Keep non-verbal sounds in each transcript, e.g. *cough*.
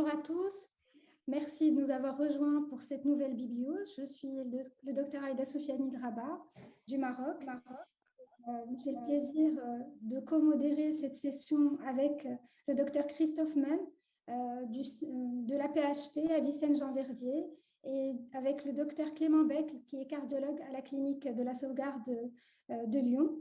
Bonjour à tous. Merci de nous avoir rejoints pour cette nouvelle bibliose. Je suis le, docteur Aïda Sofiani Graba du Maroc. Euh, j'ai le plaisir euh, de co-modérer cette session avec euh, le docteur Christophe Mann de la PHP à Vicenne-Jean-Verdier et avec le docteur Clément Beck, qui est cardiologue à la clinique de la sauvegarde de Lyon.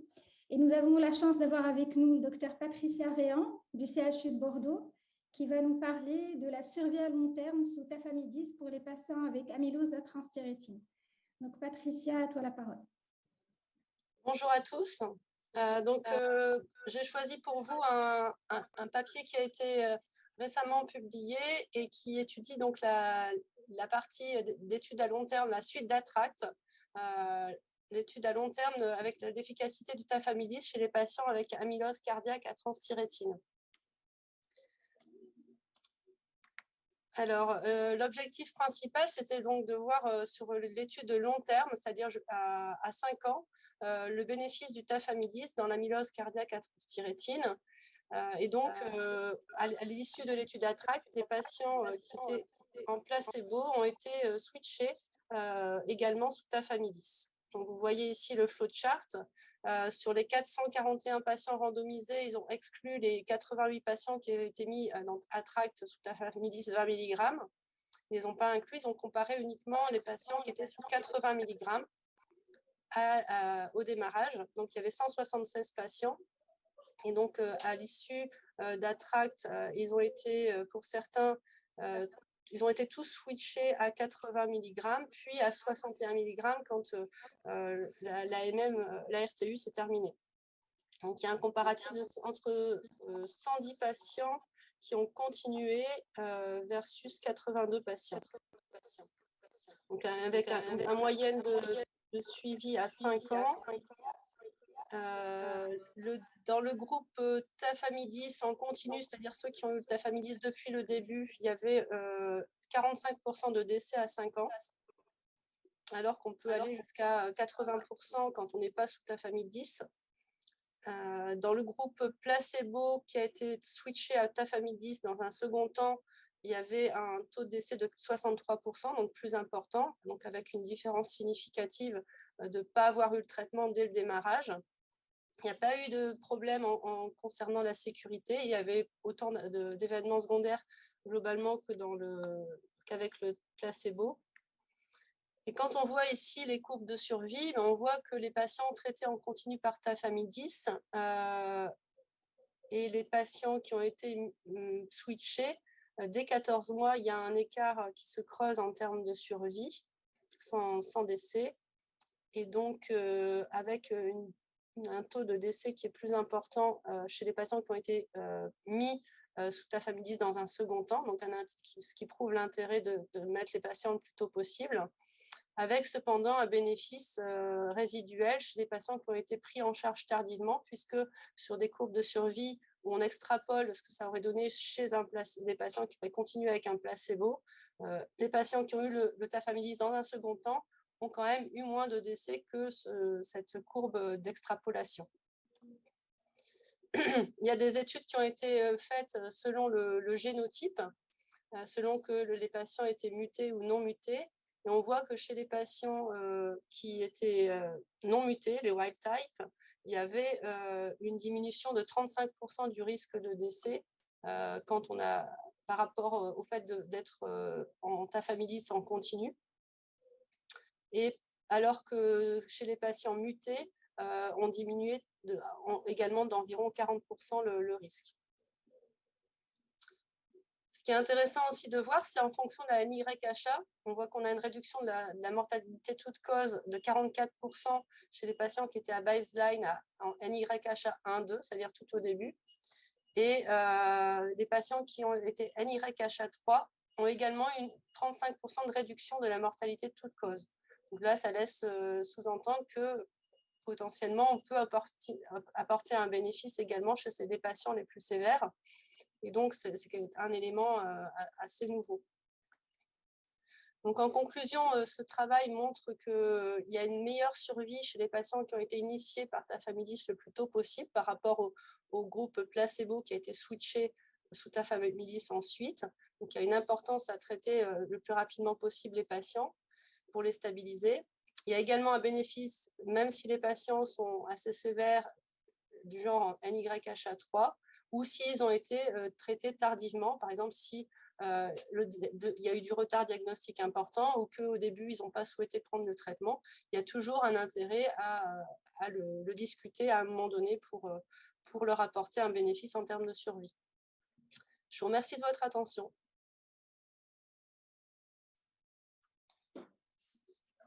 Et nous avons la chance d'avoir avec nous le docteur Patricia Réan du CHU de Bordeaux, qui va nous parler de la survie à long terme sous tafamidis pour les patients avec amylose à transthyrétine. Donc, Patricia, à toi la parole. Bonjour à tous. Euh, donc, euh, j'ai choisi pour vous un, papier qui a été euh, récemment publié et qui étudie donc la, la partie d'études à long terme, la suite d'Attract, l'étude à long terme avec l'efficacité du tafamidis chez les patients avec amylose cardiaque à transthyrétine. Alors, euh, l'objectif principal, c'était donc de voir euh, sur l'étude de long terme, c'est-à-dire à, 5 ans, euh, le bénéfice du tafamidis dans l'amylose cardiaque à transthyrétine. et donc, à, l'issue de l'étude ATTRACT, les patients qui étaient en placebo ont été switchés également sous tafamidis. Donc, vous voyez ici le flowchart. Euh, sur les 441 patients randomisés, ils ont exclu les 88 patients qui avaient été mis euh, dans Attract sous tafamidis 20 mg. Ils n'ont pas inclus, ils ont comparé uniquement les patients qui étaient sous 80 mg au démarrage. Donc, il y avait 176 patients. Et donc, euh, à l'issue d'Attract, ils ont été, pour certains, ils ont été tous switchés à 80 mg, puis à 61 mg quand euh, euh, la, euh, RTU s'est terminée. Donc, il y a un comparatif entre 110 patients qui ont continué versus 82 patients. Donc, avec un, une moyenne de, de, suivi à 5 ans. Le dans le groupe euh, Tafamidis en continu, c'est-à-dire ceux qui ont eu Tafamidis depuis le début, il y avait 45% euh, de décès à 5 ans, alors qu'on peut aller jusqu'à 80% quand on n'est pas sous Tafamidis. Euh, dans le groupe placebo qui a été switché à Tafamidis dans un second temps, il y avait un taux de décès de 63%, donc plus important, donc avec une différence significative de ne pas avoir eu le traitement dès le démarrage. Il n'y a pas eu de problème en, concernant la sécurité. Il y avait autant d'événements secondaires globalement que le qu'avec le placebo. Et quand on voit ici les courbes de survie, ben, on voit que les patients traités en continu par tafamidis euh, et les patients qui ont été mm, switchés, euh, dès 14 mois, il y a un écart qui se creuse en termes de survie, sans, décès. Et donc, euh, avec une un taux de décès qui est plus important euh, chez les patients qui ont été euh, mis euh, sous tafamidis dans un second temps, donc ce qui prouve l'intérêt de, mettre les patients le plus tôt possible, avec cependant un bénéfice résiduel chez les patients qui ont été pris en charge tardivement, puisque sur des courbes de survie où on extrapole ce que ça aurait donné chez un des patients qui auraient continué avec un placebo, les patients qui ont eu le, le tafamidis dans un second temps ont quand même eu moins de décès que cette courbe d'extrapolation. *clears throat* Il y a des études qui ont été euh, faites euh, selon le, génotype, euh, selon que les patients étaient mutés ou non mutés. Et on voit que chez les patients qui étaient non mutés, les wild type, il y avait une diminution de 35% du risque de décès quand on a, par rapport au fait d'être en tafamidis en continu et alors que chez les patients mutés, euh, on diminuait également d'environ 40% le, risque. Ce qui est intéressant aussi de voir, c'est en fonction de la NYHA, on voit qu'on a une réduction de la, mortalité toute cause de 44% chez les patients qui étaient à baseline en NYHA 1, 2, c'est-à-dire tout au début. Et euh, les patients qui ont été NYHA 3 ont également une 35% de réduction de la mortalité de toute cause. Donc là, ça laisse euh, sous-entendre que potentiellement, on peut apporter, un bénéfice également chez ces, des patients les plus sévères. Et donc, c'est un élément euh, assez nouveau. Donc, en conclusion, euh, ce travail montre qu'il y a une meilleure survie chez les patients qui ont été initiés par tafamidis le plus tôt possible par rapport au, groupe placebo qui a été switché sous tafamidis ensuite. Donc, il y a une importance à traiter le plus rapidement possible les patients pour les stabiliser. Il y a également un bénéfice, même si les patients sont assez sévères, du genre NYHA3, ou s'ils ont été traités tardivement, par exemple si il y a eu du retard diagnostique important ou qu'au début, ils n'ont pas souhaité prendre le traitement, il y a toujours un intérêt à, le, discuter à un moment donné pour, pour leur apporter un bénéfice en termes de survie. Je vous remercie de votre attention.